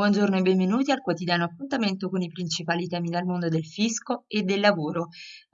Buongiorno e benvenuti al quotidiano appuntamento con i principali temi dal mondo del fisco e del lavoro.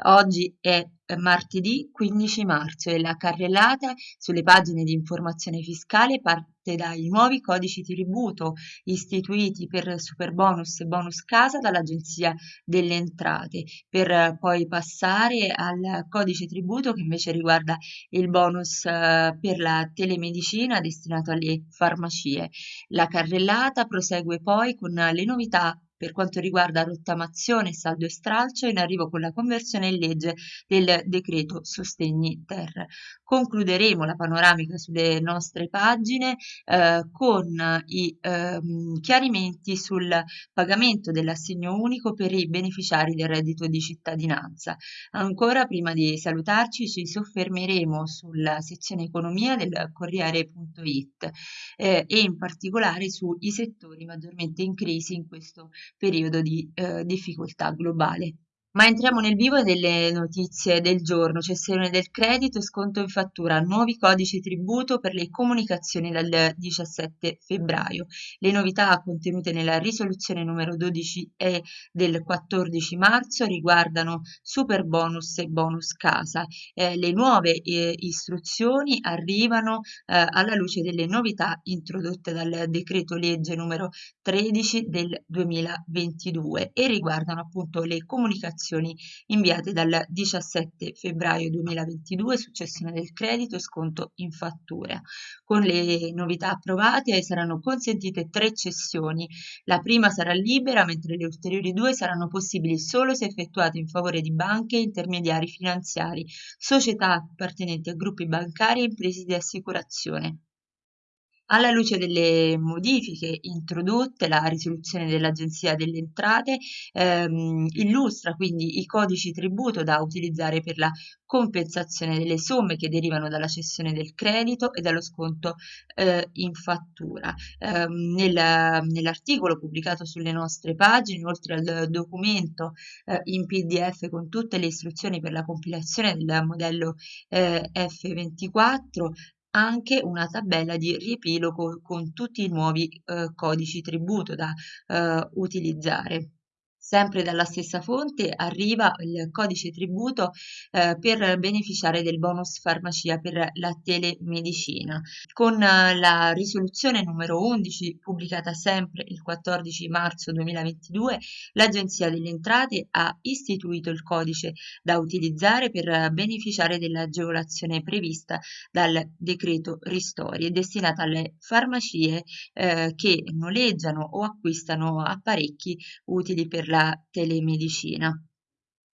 Oggi è martedì 15 marzo e la carrellata sulle pagine di informazione fiscale parte dai nuovi codici di tributo istituiti per Superbonus e Bonus Casa dall'Agenzia delle Entrate, per poi passare al codice tributo che invece riguarda il bonus eh, per la telemedicina destinato alle farmacie. La carrellata prosegue poi con le novità per quanto riguarda rottamazione, saldo e stralcio, in arrivo con la conversione in legge del decreto sostegni ter. Concluderemo la panoramica sulle nostre pagine eh, con i eh, chiarimenti sul pagamento dell'assegno unico per i beneficiari del reddito di cittadinanza. Ancora prima di salutarci ci soffermeremo sulla sezione economia del Corriere.it eh, e in particolare sui settori maggiormente in crisi in questo periodo di eh, difficoltà globale. Ma entriamo nel vivo delle notizie del giorno, cessione del credito, sconto in fattura, nuovi codici tributo per le comunicazioni dal 17 febbraio. Le novità contenute nella risoluzione numero 12 e del 14 marzo riguardano super bonus e bonus casa. Eh, le nuove eh, istruzioni arrivano eh, alla luce delle novità introdotte dal decreto legge numero 13 del 2022 e riguardano appunto le comunicazioni comunicazioni inviate dal 17 febbraio 2022, successione del credito e sconto in fattura. Con le novità approvate saranno consentite tre cessioni. La prima sarà libera, mentre le ulteriori due saranno possibili solo se effettuate in favore di banche e intermediari finanziari, società appartenenti a gruppi bancari e imprese di assicurazione. Alla luce delle modifiche introdotte, la risoluzione dell'Agenzia delle Entrate ehm, illustra quindi i codici tributo da utilizzare per la compensazione delle somme che derivano dalla cessione del credito e dallo sconto eh, in fattura. Eh, nel, nell'articolo pubblicato sulle nostre pagine, oltre al documento eh, in PDF con tutte le istruzioni per la compilazione del modello eh, F24, anche una tabella di riepilogo con tutti i nuovi eh, codici tributo da eh, utilizzare. Sempre dalla stessa fonte arriva il codice tributo eh, per beneficiare del bonus farmacia per la telemedicina. Con eh, la risoluzione numero 11 pubblicata sempre il 14 marzo 2022, l'Agenzia delle Entrate ha istituito il codice da utilizzare per beneficiare dell'agevolazione prevista dal decreto Ristori e destinata alle farmacie eh, che noleggiano o acquistano apparecchi utili per la la telemedicina.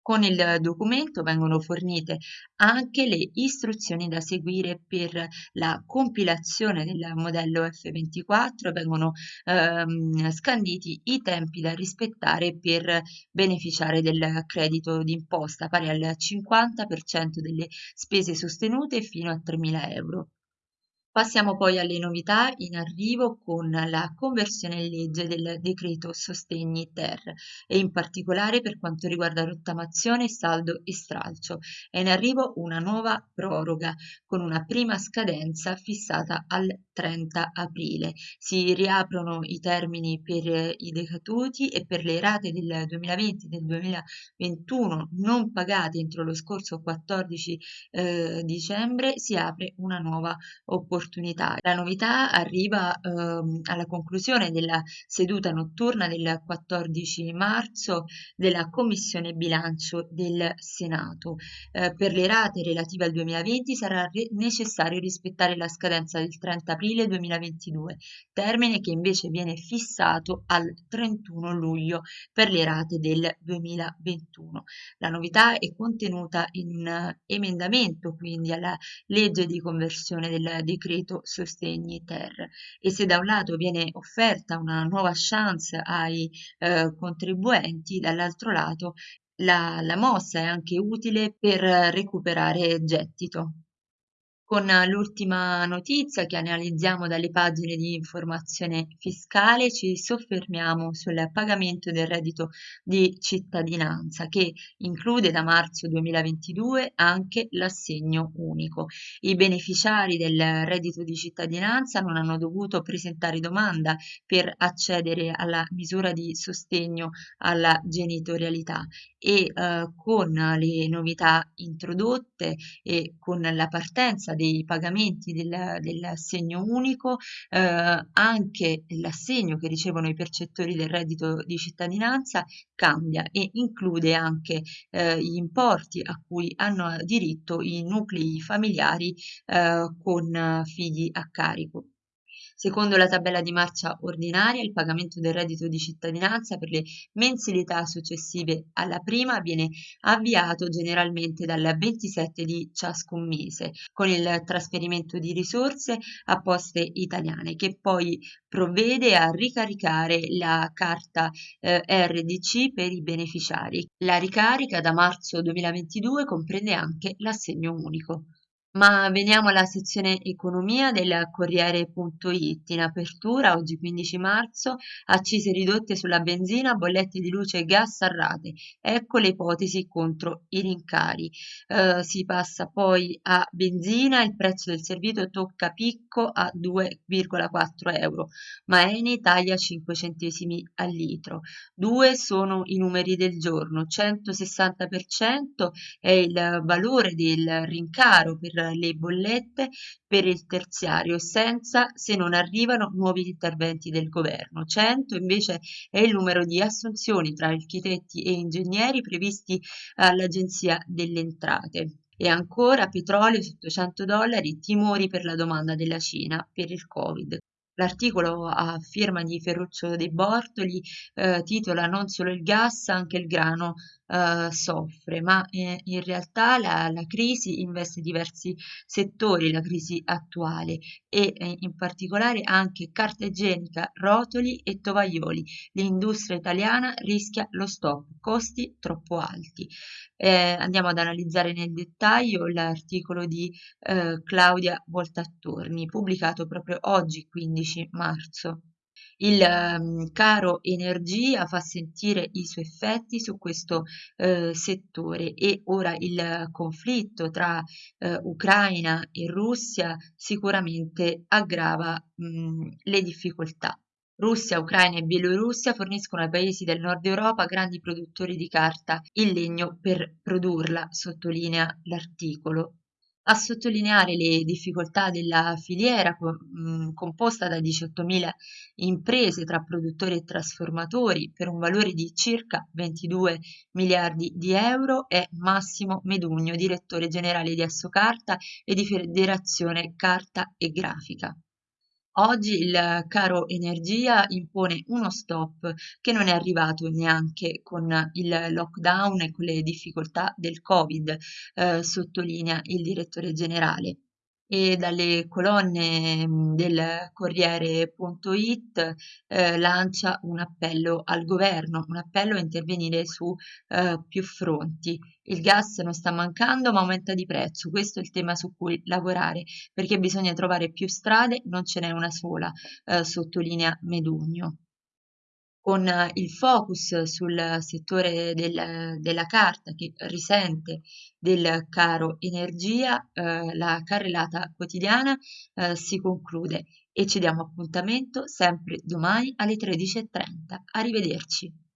Con il documento vengono fornite anche le istruzioni da seguire per la compilazione del modello F24, vengono ehm, scanditi i tempi da rispettare per beneficiare del credito d'imposta pari al 50% delle spese sostenute fino a 3.000 euro. Passiamo poi alle novità in arrivo con la conversione in legge del decreto sostegni ter e in particolare per quanto riguarda rottamazione, saldo e stralcio. È in arrivo una nuova proroga con una prima scadenza fissata al 30 aprile. Si riaprono i termini per i decaduti e per le rate del 2020 e del 2021 non pagate entro lo scorso 14 eh, dicembre si apre una nuova opportunità. La novità arriva ehm, alla conclusione della seduta notturna del 14 marzo della Commissione Bilancio del Senato. Eh, per le rate relative al 2020 sarà necessario rispettare la scadenza del 30 aprile 2022, termine che invece viene fissato al 31 luglio per le rate del 2021. La novità è contenuta in un emendamento quindi alla legge di conversione del decreto sostegni ter e se da un lato viene offerta una nuova chance ai eh, contribuenti, dall'altro lato la, la mossa è anche utile per recuperare gettito. Con l'ultima notizia che analizziamo dalle pagine di informazione fiscale ci soffermiamo sul pagamento del reddito di cittadinanza che include da marzo 2022 anche l'assegno unico. I beneficiari del reddito di cittadinanza non hanno dovuto presentare domanda per accedere alla misura di sostegno alla genitorialità e eh, con le novità introdotte e con la partenza dei pagamenti del, dell'assegno unico, eh, anche l'assegno che ricevono i percettori del reddito di cittadinanza cambia e include anche eh, gli importi a cui hanno diritto i nuclei familiari eh, con figli a carico. Secondo la tabella di marcia ordinaria, il pagamento del reddito di cittadinanza per le mensilità successive alla prima viene avviato generalmente dal 27 di ciascun mese, con il trasferimento di risorse a poste italiane, che poi provvede a ricaricare la carta eh, RDC per i beneficiari. La ricarica da marzo 2022 comprende anche l'assegno unico. Ma veniamo alla sezione economia del Corriere.it. In apertura, oggi 15 marzo, accise ridotte sulla benzina, bollette di luce e gas a rate. Ecco le ipotesi contro i rincari. Eh, si passa poi a benzina, il prezzo del servito tocca picco a 2,4 euro, ma Eni taglia 5 centesimi al litro. Due sono i numeri del giorno, 160% è il valore del rincaro per le bollette per il terziario senza se non arrivano nuovi interventi del governo. 100 invece è il numero di assunzioni tra architetti e ingegneri previsti all'Agenzia delle Entrate. E ancora petrolio sotto 100 dollari, timori per la domanda della Cina per il Covid. L'articolo a firma di Ferruccio dei Bortoli eh, titola Non solo il gas, anche il grano eh, soffre, ma eh, in realtà la, la, crisi investe diversi settori, la crisi attuale e eh, in particolare anche carta igienica, rotoli e tovaglioli. L'industria italiana rischia lo stop, costi troppo alti. Eh, andiamo ad analizzare nel dettaglio l'articolo di eh, Claudia Voltattorni, pubblicato proprio oggi, 15 marzo. Il um, caro energia fa sentire i suoi effetti su questo uh, settore e ora il conflitto tra uh, Ucraina e Russia sicuramente aggrava mh, le difficoltà. Russia, Ucraina e Bielorussia forniscono ai paesi del nord Europa grandi produttori di carta in legno per produrla, sottolinea l'articolo a sottolineare le difficoltà della filiera mh, composta da 18.000 imprese tra produttori e trasformatori per un valore di circa 22 miliardi di euro è Massimo Medugno, direttore generale di Assocarta e di Federazione Carta e Grafica. Oggi il caro energia impone uno stop che non è arrivato neanche con il lockdown e con le difficoltà del Covid, eh, sottolinea il direttore generale e dalle colonne del Corriere.it eh, lancia un appello al governo, un appello a intervenire su eh, più fronti. Il gas non sta mancando ma aumenta di prezzo, questo è il tema su cui lavorare perché bisogna trovare più strade, non ce n'è una sola, eh, sottolinea Medugno con il focus sul settore del, della carta che risente del caro energia, eh, la carrellata quotidiana eh, si conclude e ci diamo appuntamento sempre domani alle 13.30. Arrivederci.